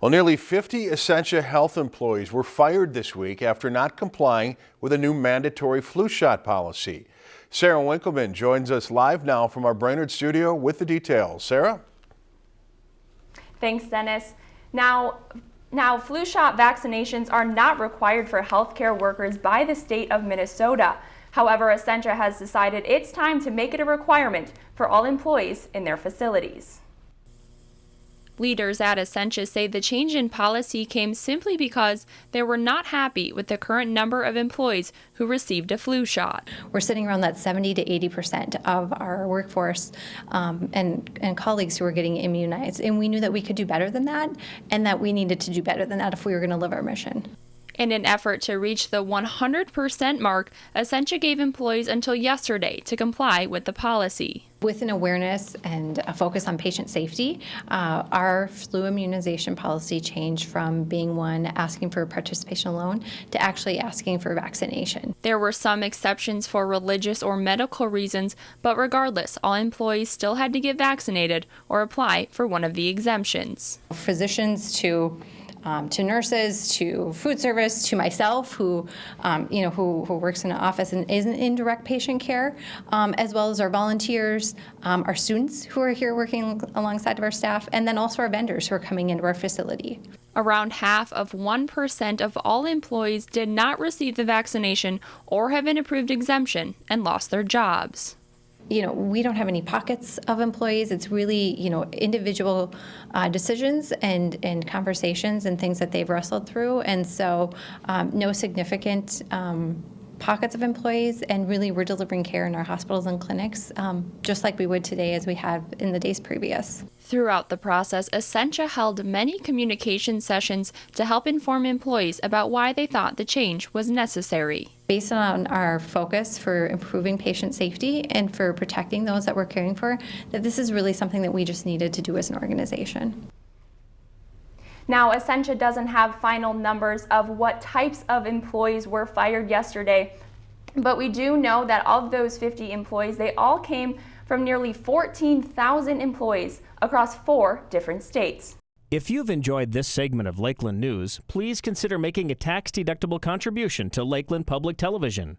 Well, nearly 50 Essentia Health employees were fired this week after not complying with a new mandatory flu shot policy. Sarah Winkleman joins us live now from our Brainerd studio with the details. Sarah? Thanks, Dennis. Now, now, flu shot vaccinations are not required for healthcare workers by the state of Minnesota. However, Essentia has decided it's time to make it a requirement for all employees in their facilities. Leaders at Essentia say the change in policy came simply because they were not happy with the current number of employees who received a flu shot. We're sitting around that 70 to 80 percent of our workforce um, and, and colleagues who are getting immunized. And we knew that we could do better than that and that we needed to do better than that if we were going to live our mission. In an effort to reach the 100% mark, Essentia gave employees until yesterday to comply with the policy. With an awareness and a focus on patient safety, uh, our flu immunization policy changed from being one asking for participation alone to actually asking for vaccination. There were some exceptions for religious or medical reasons, but regardless, all employees still had to get vaccinated or apply for one of the exemptions. Physicians to um, to nurses, to food service, to myself, who um, you know who, who works in an office and isn't in direct patient care, um, as well as our volunteers, um, our students who are here working alongside of our staff, and then also our vendors who are coming into our facility. Around half of 1% of all employees did not receive the vaccination or have an approved exemption and lost their jobs you know, we don't have any pockets of employees. It's really, you know, individual uh, decisions and, and conversations and things that they've wrestled through. And so um, no significant um, pockets of employees and really we're delivering care in our hospitals and clinics um, just like we would today as we have in the days previous. Throughout the process, Essentia held many communication sessions to help inform employees about why they thought the change was necessary. Based on our focus for improving patient safety and for protecting those that we're caring for, that this is really something that we just needed to do as an organization. Now, Essentia doesn't have final numbers of what types of employees were fired yesterday, but we do know that of those 50 employees, they all came from nearly 14,000 employees across four different states. If you've enjoyed this segment of Lakeland News, please consider making a tax-deductible contribution to Lakeland Public Television.